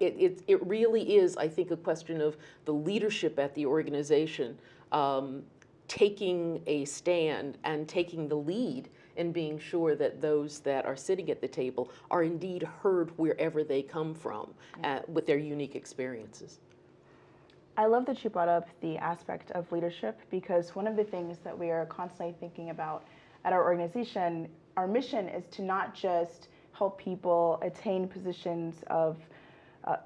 it, it, it really is, I think, a question of the leadership at the organization um, taking a stand and taking the lead and being sure that those that are sitting at the table are indeed heard wherever they come from uh, with their unique experiences. I love that you brought up the aspect of leadership because one of the things that we are constantly thinking about at our organization, our mission is to not just help people attain positions of uh,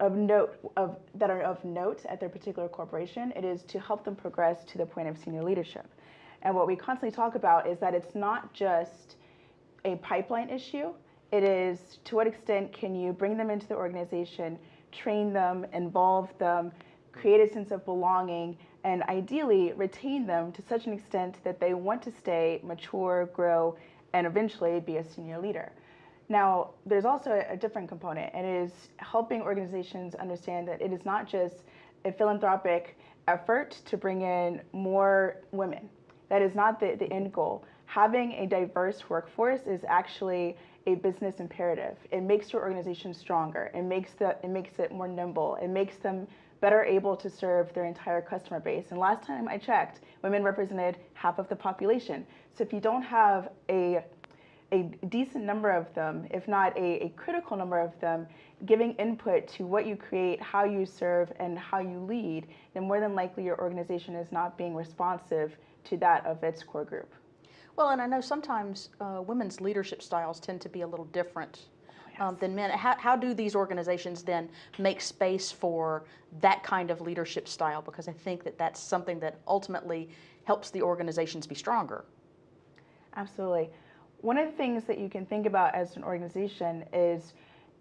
of note of that are of note at their particular corporation. It is to help them progress to the point of senior leadership. And what we constantly talk about is that it's not just a pipeline issue. It is to what extent can you bring them into the organization, train them, involve them, create a sense of belonging, and ideally retain them to such an extent that they want to stay, mature, grow, and eventually be a senior leader. Now, there's also a different component, and it is helping organizations understand that it is not just a philanthropic effort to bring in more women. That is not the, the end goal. Having a diverse workforce is actually a business imperative. It makes your organization stronger. It makes, the, it makes it more nimble. It makes them better able to serve their entire customer base. And last time I checked, women represented half of the population. So if you don't have a a decent number of them, if not a, a, critical number of them, giving input to what you create, how you serve, and how you lead, then more than likely your organization is not being responsive to that of its core group. Well, and I know sometimes uh, women's leadership styles tend to be a little different um, than men. How, how do these organizations then make space for that kind of leadership style? Because I think that that's something that ultimately helps the organizations be stronger. Absolutely. One of the things that you can think about as an organization is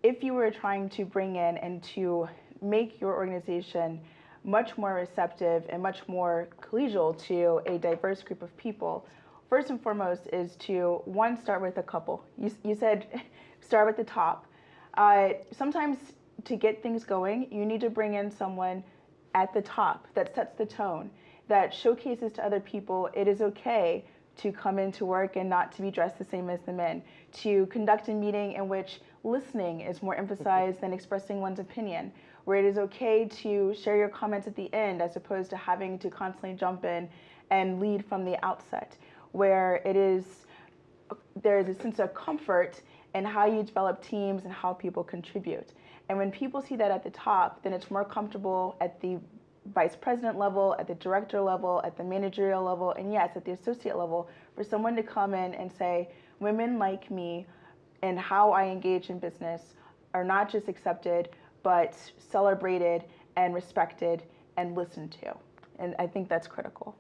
if you were trying to bring in and to make your organization much more receptive and much more collegial to a diverse group of people, first and foremost is to one start with a couple. You, you said start with the top. Uh, sometimes to get things going, you need to bring in someone at the top that sets the tone, that showcases to other people it is okay to come into work and not to be dressed the same as the men, to conduct a meeting in which listening is more emphasized than expressing one's opinion, where it is okay to share your comments at the end as opposed to having to constantly jump in and lead from the outset, where it is there is a sense of comfort in how you develop teams and how people contribute. And when people see that at the top, then it's more comfortable at the vice president level, at the director level, at the managerial level, and yes, at the associate level, for someone to come in and say, women like me and how I engage in business are not just accepted, but celebrated and respected and listened to. And I think that's critical.